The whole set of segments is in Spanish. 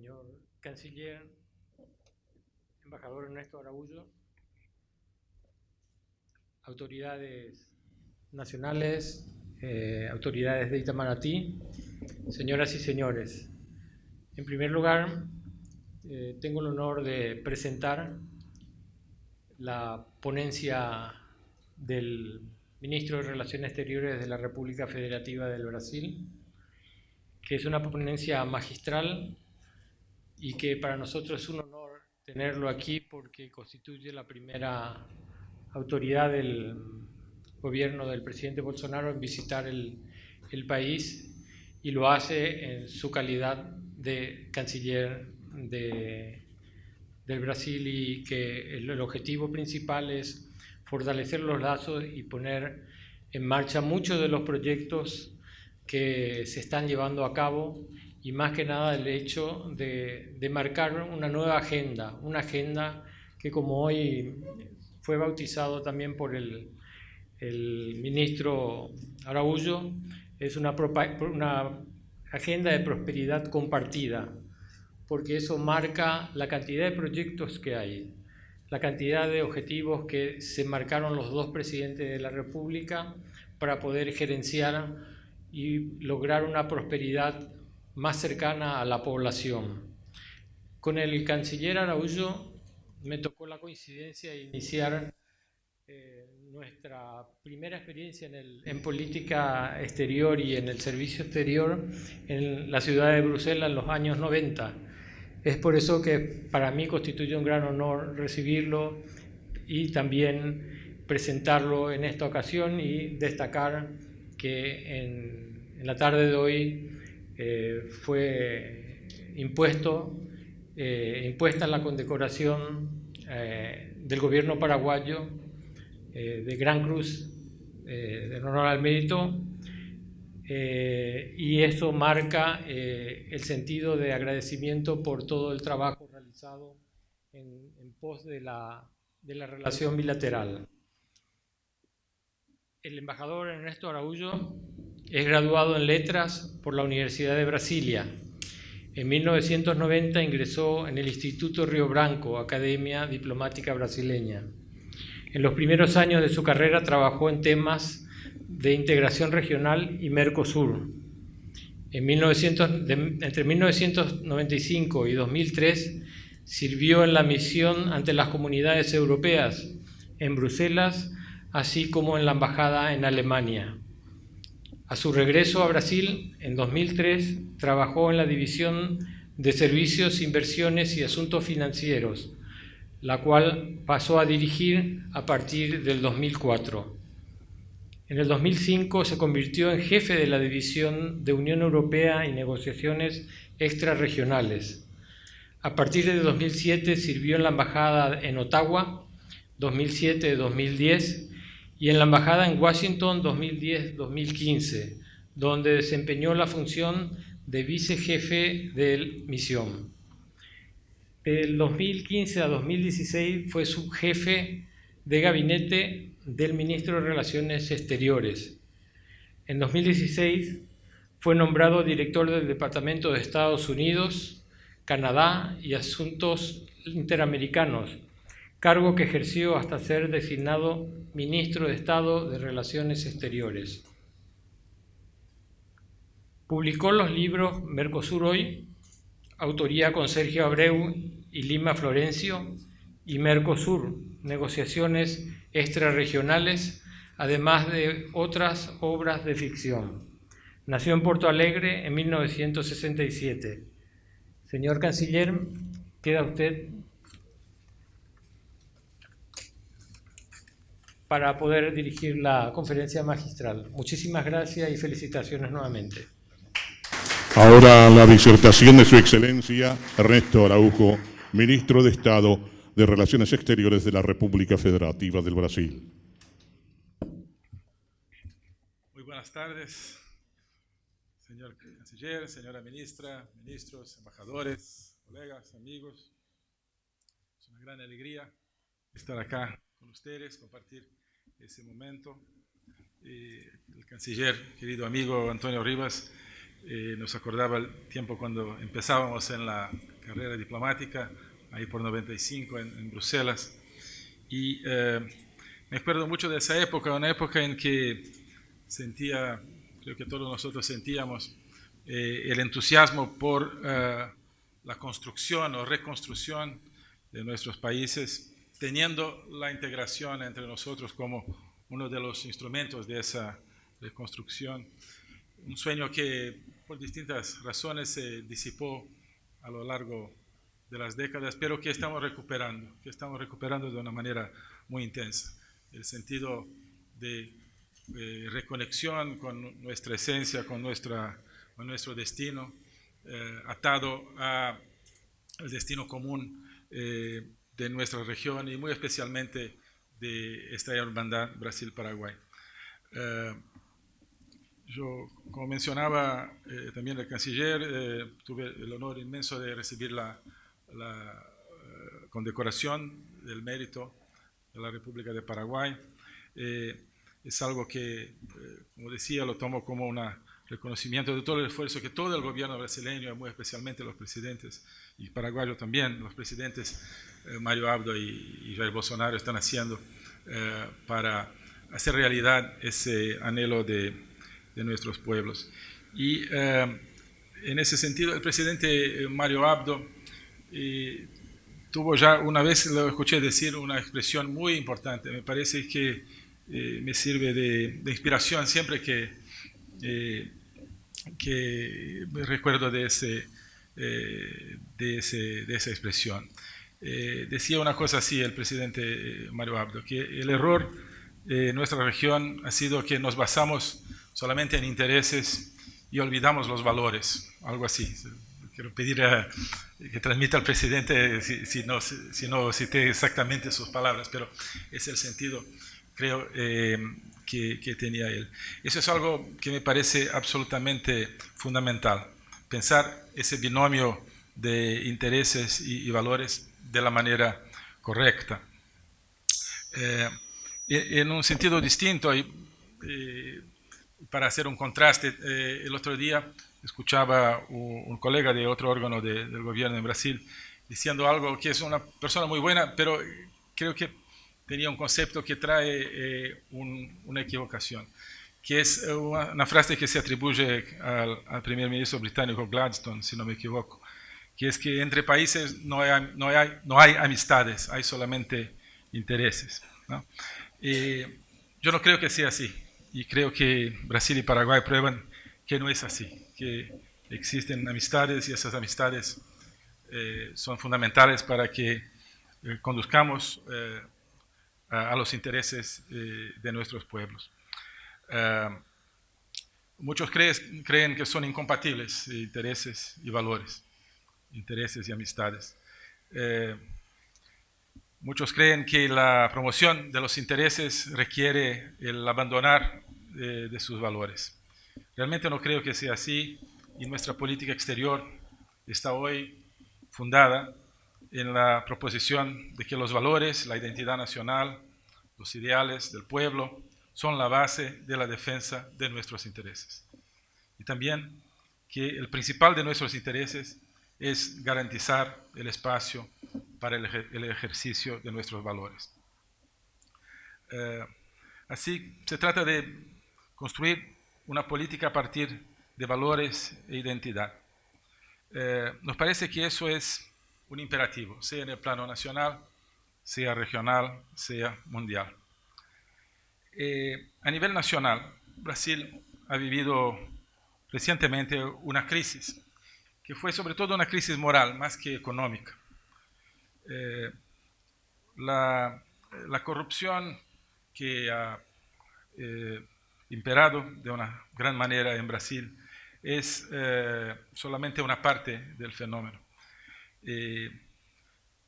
señor canciller, embajador Ernesto Araújo, autoridades nacionales, eh, autoridades de Itamaraty, señoras y señores. En primer lugar, eh, tengo el honor de presentar la ponencia del ministro de Relaciones Exteriores de la República Federativa del Brasil, que es una ponencia magistral y que para nosotros es un honor tenerlo aquí porque constituye la primera autoridad del gobierno del presidente Bolsonaro en visitar el, el país y lo hace en su calidad de canciller de, del Brasil y que el, el objetivo principal es fortalecer los lazos y poner en marcha muchos de los proyectos que se están llevando a cabo y más que nada el hecho de, marcar una nueva agenda, una agenda que como hoy fue bautizado también por el, el ministro Araújo, es una, una agenda de prosperidad compartida, porque eso marca la cantidad de proyectos que hay, la cantidad de objetivos que se marcaron los dos presidentes de la República para poder gerenciar y lograr una prosperidad más cercana a la población. Con el canciller Araújo me tocó la coincidencia de iniciar eh, nuestra primera experiencia en, el, en, política exterior y en el servicio exterior en la ciudad de Bruselas en los años 90. Es por eso que para mí constituye un gran honor recibirlo y también presentarlo en esta ocasión y destacar que en, en la tarde de hoy eh, fue impuesto, eh, impuesta la condecoración eh, del gobierno paraguayo eh, de Gran Cruz de honor al mérito y eso marca el sentido de agradecimiento por todo el trabajo realizado en, en pos de la, de la relación bilateral. El embajador Ernesto Araújo es graduado en Letras por la Universidad de Brasilia. En 1990 ingresó en el Instituto Río Branco, Academia Diplomática Brasileña. En los primeros años de su carrera trabajó en temas de integración regional y Mercosur. En 1900, de, entre 1995 y 2003 sirvió en la misión ante las comunidades europeas en Bruselas, así como en la embajada en Alemania. A su regreso a Brasil, en 2003, trabajó en la División de Servicios, Inversiones y Asuntos Financieros, la cual pasó a dirigir a partir del 2004. En el 2005 se convirtió en jefe de la División de Unión Europea y Negociaciones Extrarregionales. A partir de 2007 sirvió en la Embajada en Ottawa, 2007-2010, y en la Embajada en Washington 2010-2015, donde desempeñó la función de vicejefe de misión. Del 2015 a 2016 fue subjefe de gabinete del ministro de Relaciones Exteriores. En 2016 fue nombrado director del Departamento de Estados Unidos, Canadá y Asuntos Interamericanos cargo que ejerció hasta ser designado ministro de Estado de Relaciones Exteriores. Publicó los libros Mercosur Hoy, autoría con Sergio Abreu y Lima Florencio, y Mercosur, negociaciones extrarregionales, además de otras obras de ficción. Nació en Porto Alegre en 1967. Señor Canciller, queda usted para poder dirigir la conferencia magistral. Muchísimas gracias y felicitaciones nuevamente. Ahora la disertación de su excelencia Ernesto Araujo, ministro de Estado de Relaciones Exteriores de la República Federativa del Brasil. Muy buenas tardes, señor canciller, señora ministra, ministros, embajadores, colegas, amigos. Es una gran alegría estar acá con ustedes, compartir ese momento. Eh, el canciller, querido amigo Antonio Rivas, eh, nos acordaba el tiempo cuando empezábamos en la carrera diplomática, ahí por 95 en, en Bruselas. Y eh, me acuerdo mucho de esa época, una época en que sentía, creo que todos nosotros sentíamos, eh, el entusiasmo por eh, la construcción o reconstrucción de nuestros países, teniendo la integración entre nosotros como uno de los instrumentos de esa reconstrucción. Un sueño que por distintas razones se disipó a lo largo de las décadas, pero que estamos recuperando, que estamos recuperando de una manera muy intensa. El sentido de eh, reconexión con nuestra esencia, con, nuestra, con nuestro destino, eh, atado al destino común eh, de nuestra región y muy especialmente de esta hermandad Brasil-Paraguay. Eh, yo, como mencionaba eh, también el canciller, eh, tuve el honor inmenso de recibir la, la condecoración del mérito de la República de Paraguay. es algo que, como decía, lo tomo como un reconocimiento de todo el esfuerzo que todo el gobierno brasileño, muy especialmente los presidentes, y paraguayos también, los presidentes Mario Abdo y, y Jair Bolsonaro están haciendo para hacer realidad ese anhelo de, de nuestros pueblos. Y eh, en ese sentido, el presidente Mario Abdo eh, tuvo ya una vez, lo escuché decir, una expresión muy importante. Me parece que eh, me sirve de, de, inspiración siempre que, que recuerdo de, ese, de, ese, de esa expresión. decía una cosa así el presidente Mario Abdo, que el error de nuestra región ha sido que nos basamos solamente en intereses y olvidamos los valores, algo así. Quiero pedir a, que transmita al presidente si, si, no, si no cité exactamente sus palabras, pero es el sentido, creo, eh, que, que, tenía él. Eso es algo que me parece absolutamente fundamental, pensar ese binomio de intereses y, y valores de la manera correcta. Eh, en un sentido distinto, y, eh, para hacer un contraste, eh, el otro día escuchaba un, un colega de otro órgano de, del gobierno en Brasil diciendo algo que es una persona muy buena, pero creo que tenía un concepto que trae eh, un, una equivocación, que es una, una, frase que se atribuye al, al primer ministro británico Gladstone, si no me equivoco, que es que entre países no hay, no hay, no hay amistades, hay solamente intereses. ¿no? Eh, yo no creo que sea así y creo que Brasil y Paraguay prueban que no es así, que existen amistades y esas amistades eh, son fundamentales para que eh, conduzcamos eh, a, los intereses eh, de nuestros pueblos. muchos crees, creen que son incompatibles intereses y valores, intereses y amistades. Muchos creen que la promoción de los intereses requiere el abandonar de, sus valores. Realmente no creo que sea así y nuestra política exterior está hoy fundada en la proposición de que los valores, la identidad nacional, los ideales del pueblo son la base de la defensa de nuestros intereses. Y también que el principal de nuestros intereses es garantizar el espacio para el, el ejercicio de nuestros valores. Eh, así, se trata de construir una política a partir de valores e identidad. Eh, nos parece que eso es un imperativo, sea en el plano nacional, sea regional, sea mundial. Eh, a nivel nacional, Brasil ha vivido recientemente una crisis, que fue sobre todo una crisis moral más que económica eh, la, la, corrupción que ha eh, imperado de una gran manera en Brasil es solamente una parte del fenómeno.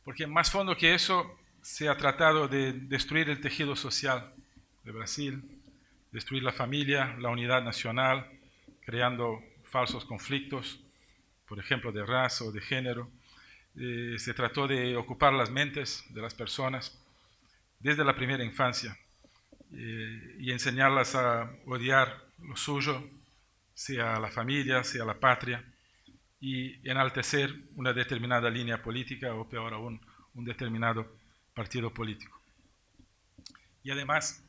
Porque más fondo que eso se ha tratado de destruir el tejido social de Brasil, destruir la familia, la unidad nacional, creando falsos conflictos, por ejemplo, de raza o de género, eh, se trató de ocupar las mentes de las personas desde la primera infancia eh, y enseñarlas a odiar lo suyo, sea la familia, sea la patria, y enaltecer una determinada línea política o peor aún, un determinado partido político. Y además,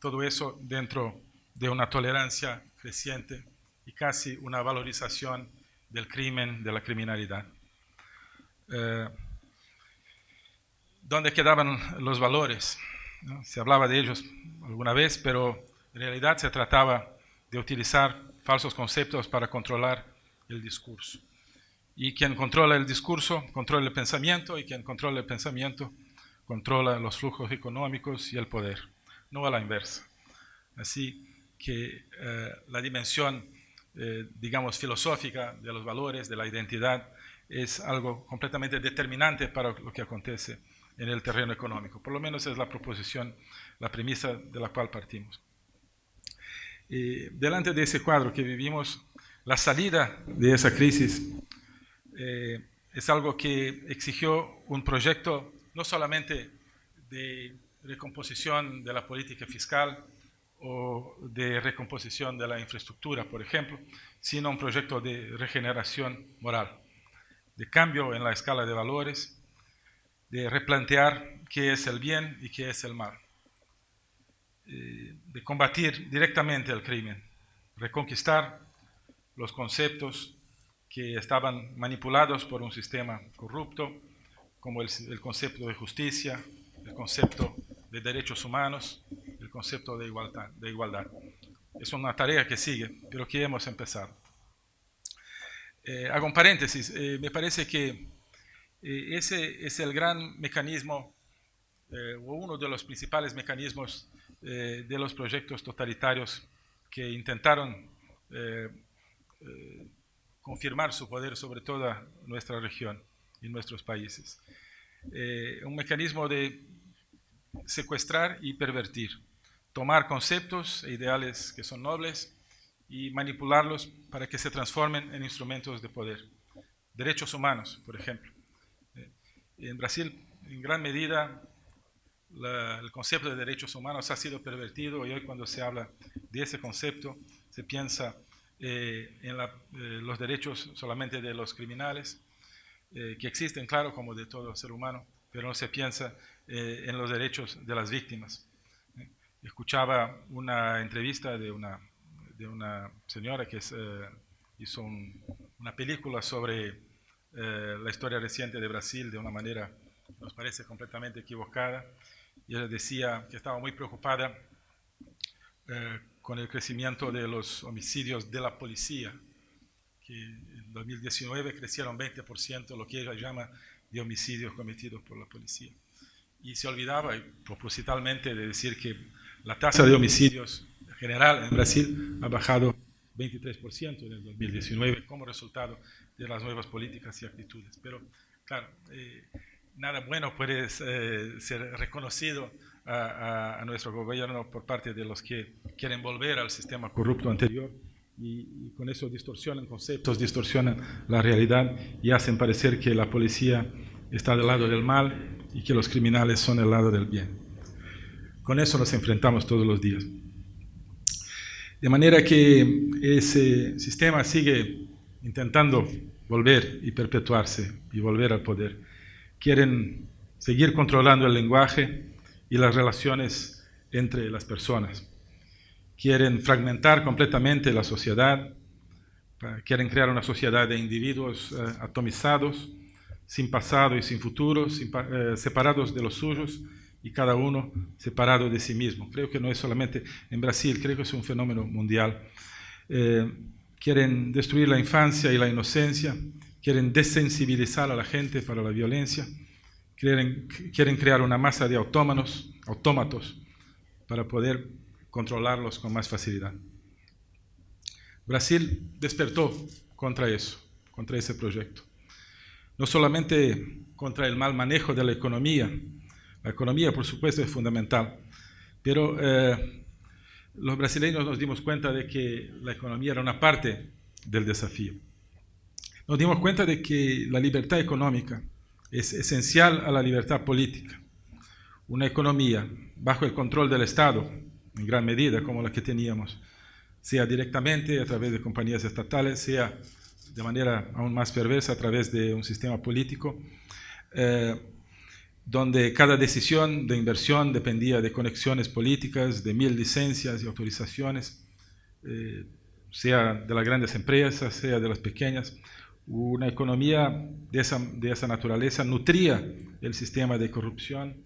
todo eso dentro de una tolerancia creciente y casi una valorización del crimen, de la criminalidad. Eh, ¿Dónde quedaban los valores? Se hablaba de ellos alguna vez, pero en realidad se trataba de utilizar falsos conceptos para controlar el discurso. Y quien controla el discurso, controla el pensamiento, y quien controla el pensamiento, controla los flujos económicos y el poder, no a la inversa. Así que eh, la dimensión, eh, digamos, filosófica de los valores, de la identidad, es algo completamente determinante para lo que acontece en el terreno económico. Por lo menos es la proposición, la premisa de la cual partimos. delante de ese cuadro que vivimos, la salida de esa crisis eh, es algo que exigió un proyecto no solamente de recomposición de la política fiscal o de recomposición de la infraestructura, por ejemplo, sino un proyecto de regeneración moral, de cambio en la escala de valores de replantear qué es el bien y qué es el mal, eh, de combatir directamente el crimen, reconquistar los conceptos que estaban manipulados por un sistema corrupto, como el, concepto de justicia, el concepto de derechos humanos, el concepto de igualdad. Es una tarea que sigue, pero que hemos empezado. Eh, hago un paréntesis, eh, me parece que eh, ese es el gran mecanismo, o uno de los principales mecanismos de los proyectos totalitarios que intentaron confirmar su poder sobre toda nuestra región y nuestros países. un mecanismo de secuestrar y pervertir, tomar conceptos e ideales que son nobles y manipularlos para que se transformen en instrumentos de poder. Derechos humanos, por ejemplo. En Brasil, en gran medida, el concepto de derechos humanos ha sido pervertido y hoy cuando se habla de ese concepto se piensa eh, en eh, los derechos solamente de los criminales, eh, que existen, claro, como de todo ser humano, pero no se piensa en los derechos de las víctimas. Escuchaba una entrevista de una, de una señora que hizo una película sobre eh, la historia reciente de Brasil de una manera nos parece completamente equivocada. Y ella decía que estaba muy preocupada eh, con el crecimiento de los homicidios de la policía, que 2019 crecieron 20%, lo que ella llama de homicidios cometidos por la policía. Y se olvidaba propositalmente de decir que la tasa de homicidios general en Brasil ha bajado 23% en el 2019 como resultado de las nuevas políticas y actitudes. Pero, claro, eh, nada bueno puede eh, ser reconocido a, nuestro gobierno por parte de los que quieren volver al sistema corrupto anterior y, con eso distorsionan conceptos, distorsionan la realidad y hacen parecer que la policía está del lado del mal y que los criminales son del lado del bien. Con eso nos enfrentamos todos los días. De manera que ese sistema sigue intentando volver y perpetuarse y volver al poder. Quieren seguir controlando el lenguaje y las relaciones entre las personas. Quieren fragmentar completamente la sociedad, quieren crear una sociedad de individuos eh, atomizados, sin pasado y sin futuro, eh, separados de los suyos y cada uno separado de sí mismo. Creo que no es solamente en Brasil, creo que es un fenómeno mundial. Eh, quieren destruir la infancia y la inocencia, quieren desensibilizar a la gente para la violencia, quieren, quieren crear una masa de autómanos, autómatos para poder controlarlos con más facilidad. Brasil despertó contra eso, contra ese proyecto. No solamente contra el mal manejo de la economía, la economía por supuesto es fundamental, pero eh, los brasileños nos dimos cuenta de que la economía era una parte del desafío. Nos dimos cuenta de que la libertad económica es esencial a la libertad política. Una economía bajo el control del Estado, en gran medida como la que teníamos sea directamente a través de compañías estatales, sea de manera aún más perversa a través de un sistema político, eh, donde cada decisión de inversión dependía de conexiones políticas, de mil licencias y autorizaciones, eh, sea de las grandes empresas, sea de las pequeñas. Una economía de esa, de esa naturaleza nutría el sistema de corrupción,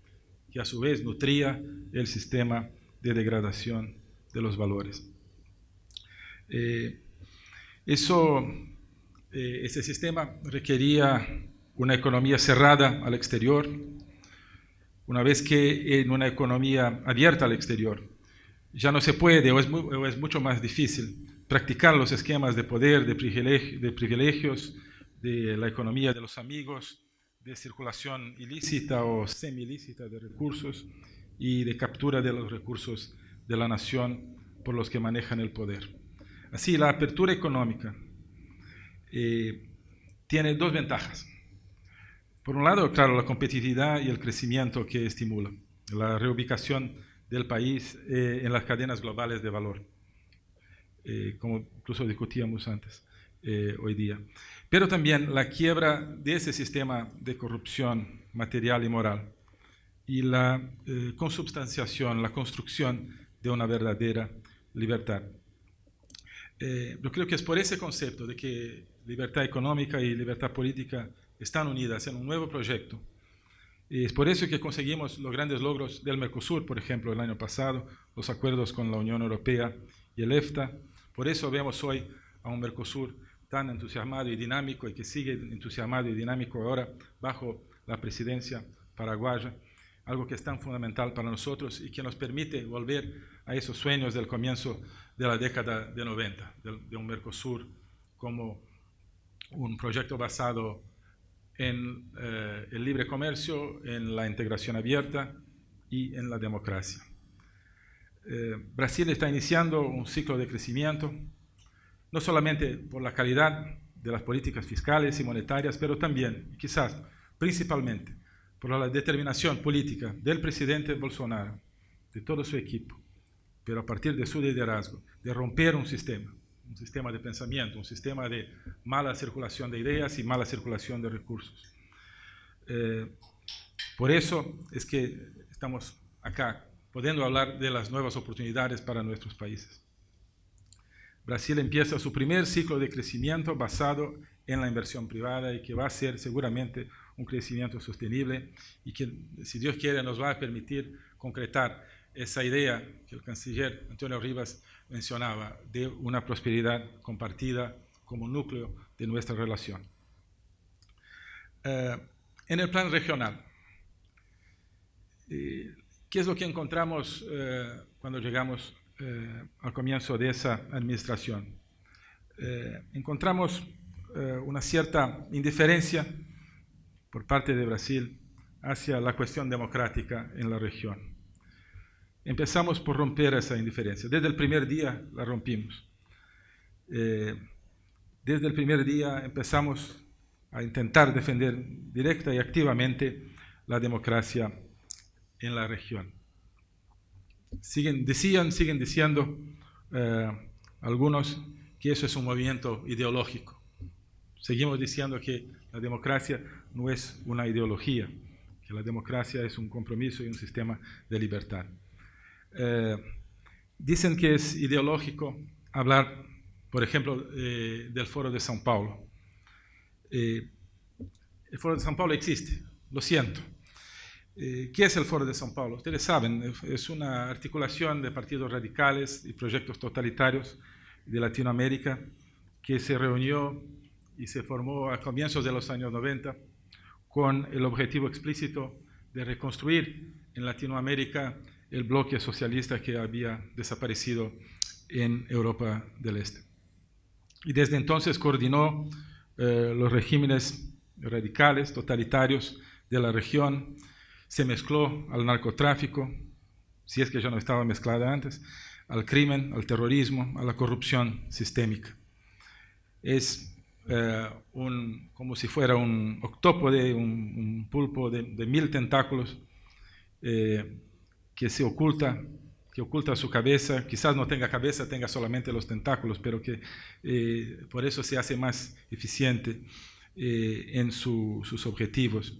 que a su vez nutría el sistema de degradación de los valores. Eh, eso, eh, ese sistema requería una economía cerrada al exterior, una vez que en una economía abierta al exterior ya no se puede o es, o es mucho más difícil practicar los esquemas de poder, de, de privilegios, de la economía de los amigos, de circulación ilícita o semi-ilícita de recursos y de captura de los recursos de la nación por los que manejan el poder. Así, la apertura económica eh, tiene dos ventajas. Por un lado, claro, la competitividad y el crecimiento que estimula, la reubicación del país eh, en las cadenas globales de valor, eh, como incluso discutíamos antes hoy día. Pero también la quiebra de ese sistema de corrupción material y moral y la consubstanciación, la construcción de una verdadera libertad. Eh, yo creo que es por ese concepto de que libertad económica y libertad política están unidas en un nuevo proyecto. Y es por eso que conseguimos los grandes logros del Mercosur, por ejemplo, el año pasado, los acuerdos con la Unión Europea y el EFTA. Por eso vemos hoy a un Mercosur tan entusiasmado y dinámico y que sigue entusiasmado y dinámico ahora bajo la presidencia paraguaya algo que es tan fundamental para nosotros y que nos permite volver a esos sueños del comienzo de la década de 90, de, un Mercosur como un proyecto basado en eh, el libre comercio, en la integración abierta y en la democracia. Eh, Brasil está iniciando un ciclo de crecimiento, no solamente por la calidad de las políticas fiscales y monetarias, pero también, quizás principalmente, por la determinación política del presidente Bolsonaro, de todo su equipo, pero a partir de su liderazgo, de romper un sistema, un sistema de pensamiento, un sistema de mala circulación de ideas y mala circulación de recursos. Eh, por eso es que estamos acá, pudiendo hablar de las nuevas oportunidades para nuestros países. Brasil empieza su primer ciclo de crecimiento basado en la inversión privada y que va a ser seguramente un crecimiento sostenible y que, si Dios quiere, nos va a permitir concretar esa idea que el canciller Antonio Rivas mencionaba de una prosperidad compartida como núcleo de nuestra relación. Eh, en el plan regional, eh, ¿qué es lo que encontramos eh, cuando llegamos al comienzo de esa administración? encontramos una cierta indiferencia por parte de Brasil hacia la cuestión democrática en la región. Empezamos por romper esa indiferencia. Desde el primer día la rompimos. Eh, desde el primer día empezamos a intentar defender directa y activamente la democracia en la región. Siguen, decían, siguen diciendo eh, algunos que eso es un movimiento ideológico. Seguimos diciendo que la democracia no es una ideología, que la democracia es un compromiso y un sistema de libertad. Eh, dicen que es ideológico hablar, por ejemplo, eh, del Foro de São Paulo. Eh, el Foro de São Paulo existe, lo siento. ¿Qué es el Foro de São Paulo? Ustedes saben, es una articulación de partidos radicales y proyectos totalitarios de Latinoamérica que se reunió y se formó a comienzos de los años 90 con el objetivo explícito de reconstruir en Latinoamérica el bloque socialista que había desaparecido en Europa del Este. Y desde entonces coordinó eh, los regímenes radicales, totalitarios de la región, se mezcló al narcotráfico, si es que ya no estaba mezclada antes, al crimen, al terrorismo, a la corrupción sistémica. Es eh, un, como si fuera un octópode, un, pulpo de, mil tentáculos eh, que se oculta que oculta su cabeza, quizás no tenga cabeza, tenga solamente los tentáculos, pero que eh, por eso se hace más eficiente eh, en su, sus objetivos.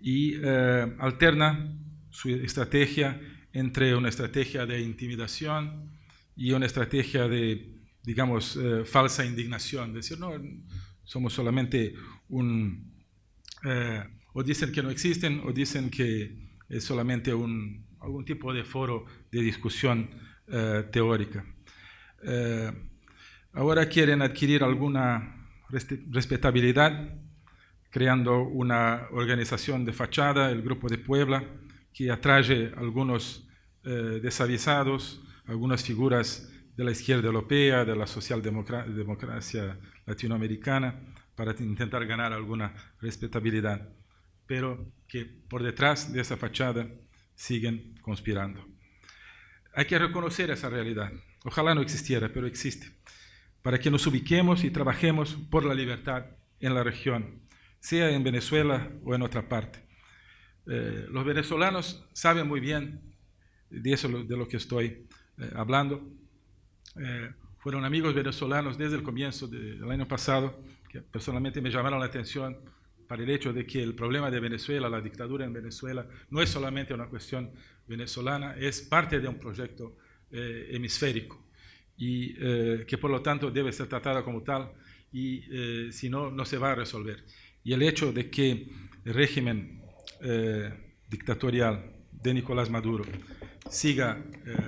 Y eh, alterna su estrategia entre una estrategia de intimidación y una estrategia de, digamos, falsa indignación, decir, no, somos solamente un... o dicen que no existen o dicen que es solamente un, algún tipo de foro de discusión eh, teórica. Eh, ahora quieren adquirir alguna respetabilidad creando una organización de fachada, el Grupo de Puebla, que atrae algunos eh, desavisados, algunas figuras de la izquierda europea, de la socialdemocracia latinoamericana, para intentar ganar alguna respetabilidad, pero que por detrás de esa fachada siguen conspirando. Hay que reconocer esa realidad. Ojalá no existiera, pero existe. Para que nos ubiquemos y trabajemos por la libertad en la región, sea en Venezuela o en otra parte. Eh, los venezolanos saben muy bien de eso de lo que estoy eh, hablando. Eh, fueron amigos venezolanos desde el comienzo del año pasado, que personalmente me llamaron la atención para el hecho de que el problema de Venezuela, la dictadura en Venezuela, no es solamente una cuestión venezolana, es parte de un proyecto eh, hemisférico y eh, que por lo tanto debe ser tratada como tal y si no, no se va a resolver. Y el hecho de que el régimen dictatorial de Nicolás Maduro siga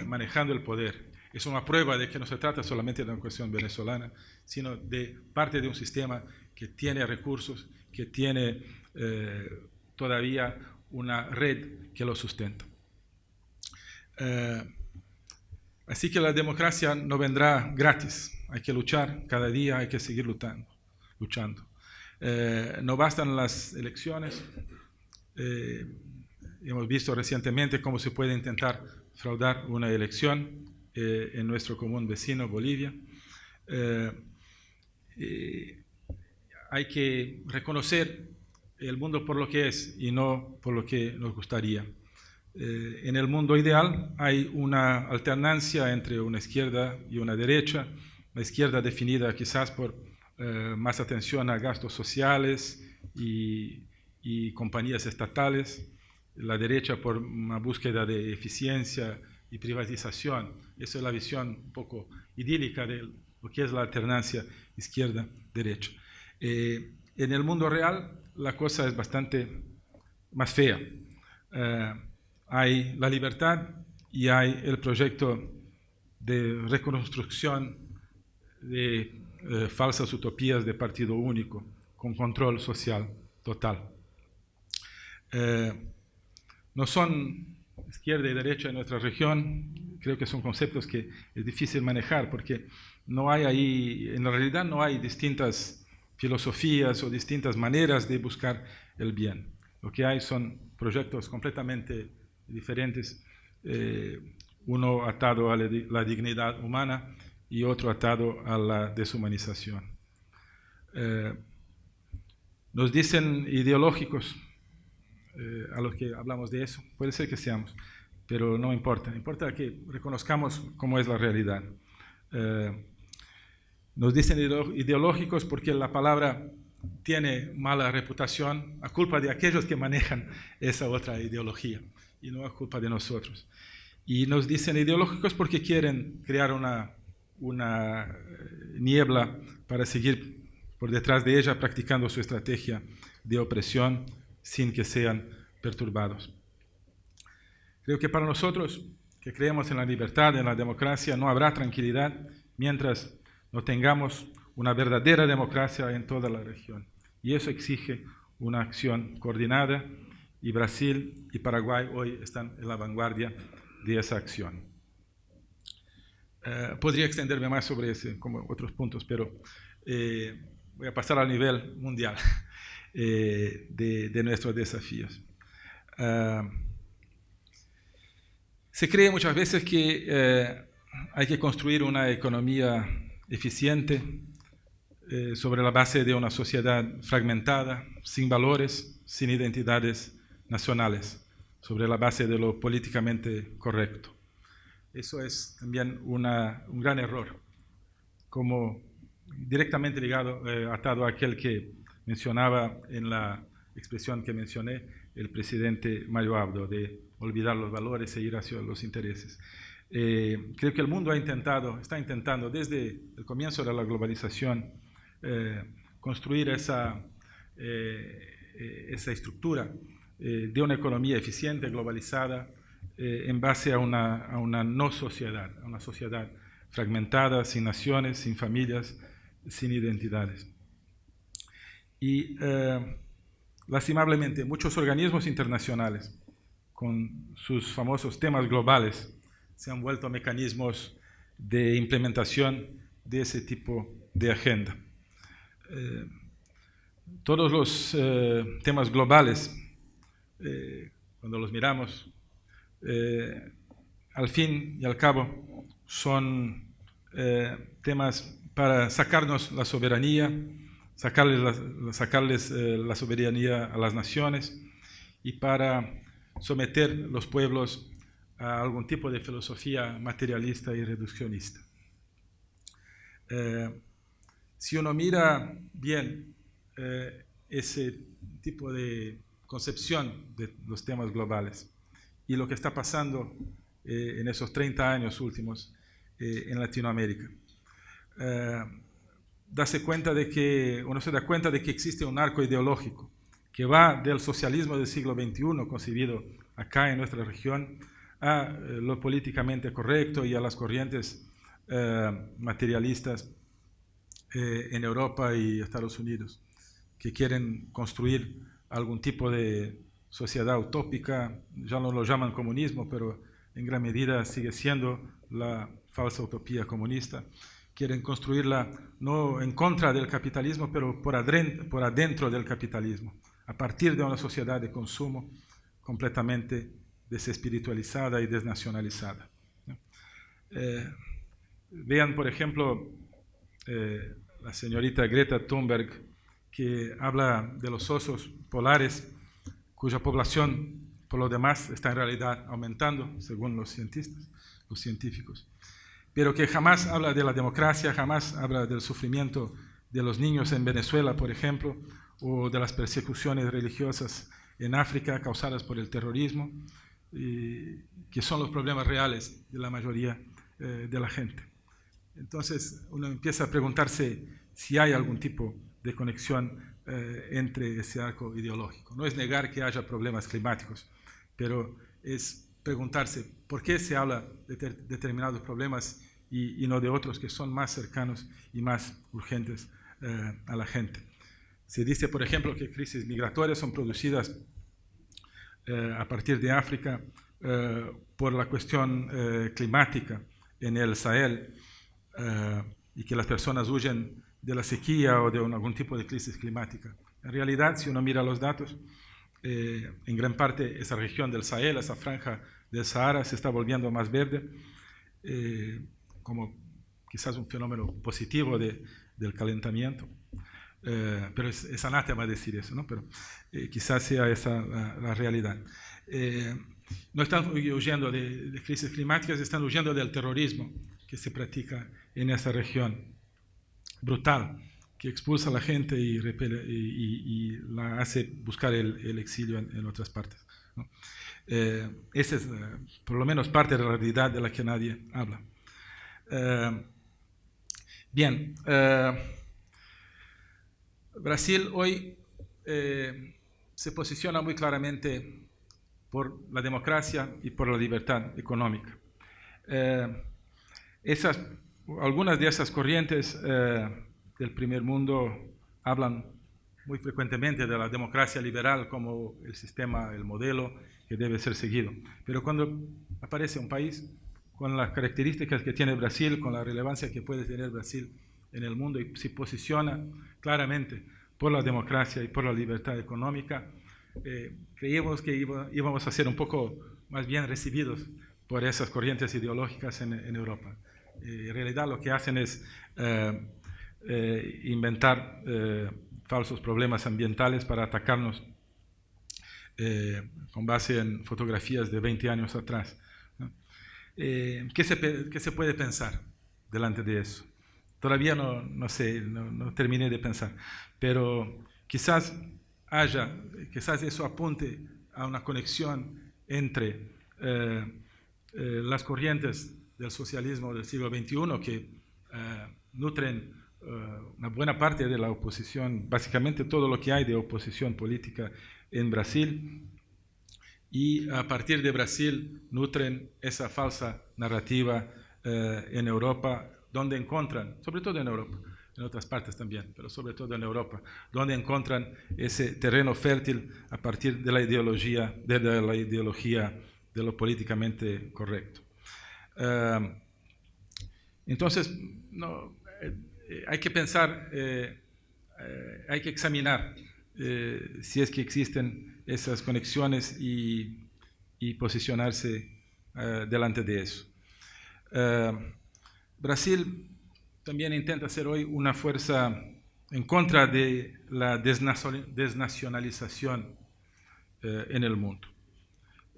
manejando el poder es una prueba de que no se trata solamente de una cuestión venezolana, sino de parte de un sistema que tiene recursos que tiene eh, todavía una red que lo sustenta. Eh, así que la democracia no vendrá gratis, hay que luchar cada día, hay que seguir luchando. luchando. Eh, no bastan las elecciones, hemos visto recientemente cómo se puede intentar fraudar una elección en nuestro común vecino Bolivia hay que reconocer el mundo por lo que es y no por lo que nos gustaría. Eh, en el mundo ideal hay una alternancia entre una izquierda y una derecha, la izquierda definida quizás por eh, más atención a gastos sociales y, y, compañías estatales, la derecha por una búsqueda de eficiencia y privatización. Esa es la visión un poco idílica de lo que es la alternancia izquierda-derecha. Eh, en el mundo real la cosa es bastante más fea. Eh, hay la libertad y hay el proyecto de reconstrucción de eh, falsas utopías de partido único con control social total. no son izquierda y derecha en nuestra región, creo que son conceptos que es difícil manejar porque no hay ahí, en realidad no hay distintas filosofías o distintas maneras de buscar el bien. Lo que hay son proyectos completamente diferentes, eh, uno atado a la dignidad humana y otro atado a la deshumanización. Eh, nos dicen ideológicos, eh, a los que hablamos de eso, puede ser que seamos, pero no importa, importa que reconozcamos cómo es la realidad. Nos dicen ideológicos porque la palabra tiene mala reputación a culpa de aquellos que manejan esa otra ideología y no a culpa de nosotros. Y nos dicen ideológicos porque quieren crear una, una eh, niebla para seguir por detrás de ella practicando su estrategia de opresión sin que sean perturbados. Creo que para nosotros que creemos en la libertad, en la democracia, no habrá tranquilidad mientras no tengamos una verdadera democracia en toda la región. Y eso exige una acción coordinada y Brasil y Paraguay hoy están en la vanguardia de esa acción. Eh, podría extenderme más sobre ese, como otros puntos, pero eh, voy a pasar al nivel mundial eh, de, nuestros desafíos. se cree muchas veces que hay que construir una economía eficiente eh, sobre la base de una sociedad fragmentada, sin valores, sin identidades nacionales, sobre la base de lo políticamente correcto. Eso es también un gran error, como directamente ligado, eh, atado a aquel que mencionaba en la expresión que mencioné el presidente Mario Abdo, de olvidar los valores e ir hacia los intereses. Eh, creo que el mundo ha intentado, está intentando desde el comienzo de la globalización eh, construir esa, esa estructura de una economía eficiente, globalizada, en base a una, a una no sociedad, a una sociedad fragmentada, sin naciones, sin familias, sin identidades. Y eh, lastimablemente muchos organismos internacionales, con sus famosos temas globales, se han vuelto mecanismos de implementación de ese tipo de agenda. Eh, todos los eh, temas globales, cuando los miramos, al fin y al cabo son temas para sacarnos la soberanía, sacarles, eh, la soberanía a las naciones y para someter los pueblos a algún tipo de filosofía materialista y reduccionista. Eh, si uno mira bien eh, ese tipo de concepción de los temas globales y lo que está pasando en esos 30 años últimos en Latinoamérica, darse cuenta de que, uno se da cuenta de que existe un arco ideológico que va del socialismo del siglo XXI, concebido acá en nuestra región, a eh, lo políticamente correcto y a las corrientes eh, materialistas eh, en Europa y Estados Unidos, que quieren construir algún tipo de sociedad utópica, ya no lo llaman comunismo, pero en gran medida sigue siendo la falsa utopía comunista quieren construirla no en contra del capitalismo, pero por adentro, por adentro del capitalismo, a partir de una sociedad de consumo completamente desespiritualizada y desnacionalizada. Eh, vean, por ejemplo, eh, la señorita Greta Thunberg, que habla de los osos polares, cuya población, por lo demás, está en realidad aumentando, según los los científicos pero que jamás habla de la democracia, jamás habla del sufrimiento de los niños en Venezuela, por ejemplo, o de las persecuciones religiosas en África causadas por el terrorismo, que son los problemas reales de la mayoría eh, de la gente. Entonces uno empieza a preguntarse si hay algún tipo de conexión eh, entre ese arco ideológico. No es negar que haya problemas climáticos, pero es preguntarse por qué se habla de determinados problemas y, no de otros que son más cercanos y más urgentes eh, a la gente. Se dice, por ejemplo, que crisis migratorias son producidas eh, a partir de África eh, por la cuestión climática en el Sahel y que las personas huyen de la sequía o de algún tipo de crisis climática. En realidad, si uno mira los datos, en gran parte esa región del Sahel, esa franja del Sahara se está volviendo más verde como quizás un fenómeno positivo de, del calentamiento. Eh, pero es, es, anátema decir eso, ¿no? pero eh, quizás sea esa la, realidad. Eh, no están huyendo de, de, crisis climáticas, están huyendo del terrorismo que se practica en esa región, brutal, que expulsa a la gente y, repele, y, y la hace buscar el, el exilio en, en, otras partes. ¿no? Esa es por lo menos parte de la realidad de la que nadie habla. Eh, bien, eh, Brasil hoy eh, se posiciona muy claramente por la democracia y por la libertad económica. Esas, algunas de esas corrientes del primer mundo hablan muy frecuentemente de la democracia liberal como el sistema, el modelo que debe ser seguido. Pero cuando aparece un país con las características que tiene Brasil, con la relevancia que puede tener Brasil en el mundo y se posiciona claramente por la democracia y por la libertad económica, eh, creíamos que íbamos a ser un poco más bien recibidos por esas corrientes ideológicas en, Europa. Eh, en realidad lo que hacen es eh, eh inventar falsos problemas ambientales para atacarnos eh, con base en fotografías de 20 años atrás. Eh, ¿qué, se, ¿Qué se puede pensar delante de eso? Todavía no, no sé, no, terminé de pensar, pero quizás haya, quizás eso apunte a una conexión entre eh, las corrientes del socialismo del siglo XXI que nutren una buena parte de la oposición, básicamente todo lo que hay de oposición política en Brasil, y a partir de Brasil nutren esa falsa narrativa en Europa, donde encuentran, sobre todo en Europa, en otras partes también, pero sobre todo en Europa, donde encuentran ese terreno fértil a partir de la ideología de, la ideología de lo políticamente correcto. Uh, entonces, no, eh, hay que pensar, eh, eh, hay que examinar si es que existen esas conexiones y, posicionarse delante de eso. Brasil también intenta ser hoy una fuerza en contra de la desnacionalización en el mundo.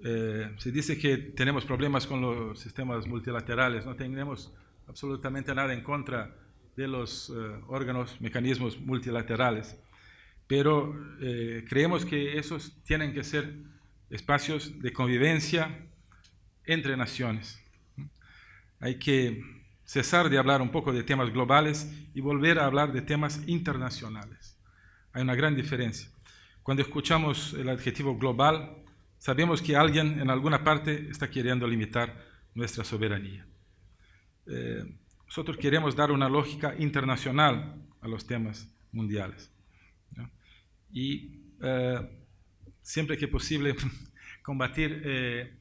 Eh, se dice que tenemos problemas con los sistemas multilaterales, no tenemos absolutamente nada en contra de los eh, órganos, mecanismos multilaterales, pero eh, creemos que esos tienen que ser espacios de convivencia entre naciones. Hay que cesar de hablar un poco de temas globales y volver a hablar de temas internacionales. Hay una gran diferencia. Cuando escuchamos el adjetivo global, sabemos que alguien en alguna parte está queriendo limitar nuestra soberanía. Eh, nosotros queremos dar una lógica internacional a los temas mundiales. ¿no? Y eh, siempre que posible combatir eh,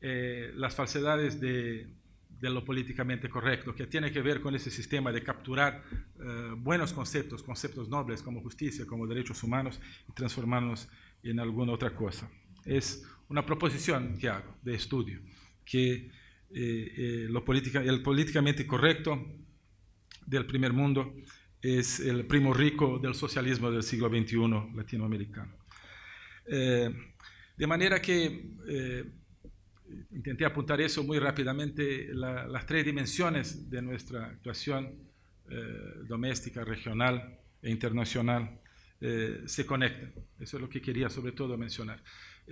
eh, las falsedades de, de lo políticamente correcto, que tiene que ver con ese sistema de capturar uh, buenos conceptos, conceptos nobles como justicia, como derechos humanos, y transformarlos en alguna otra cosa. Es una proposición que hago de estudio, que eh, eh, lo política, el políticamente correcto del primer mundo es el primo rico del socialismo del siglo XXI latinoamericano. Eh, de manera que eh, intenté apuntar eso muy rápidamente, la, las tres dimensiones de nuestra actuación eh, doméstica, regional e internacional eh, se conectan. Eso es lo que quería sobre todo mencionar.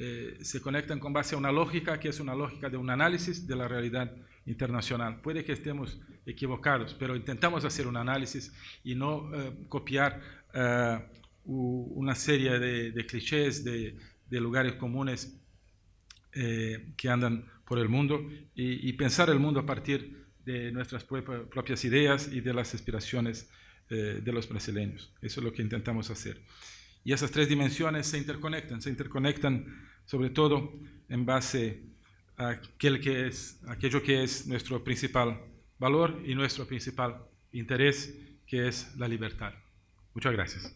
Eh, se conectan con base a una lógica que es una lógica de un análisis de la realidad internacional. Puede que estemos equivocados, pero intentamos hacer un análisis y no eh, copiar eh, una serie de, clichés, de, lugares comunes que andan por el mundo y, y, pensar el mundo a partir de nuestras propias ideas y de las aspiraciones de los brasileños. Eso es lo que intentamos hacer. Y esas tres dimensiones se interconectan, se interconectan sobre todo en base a aquello que es nuestro principal valor y nuestro principal interés, que es la libertad. Muchas gracias.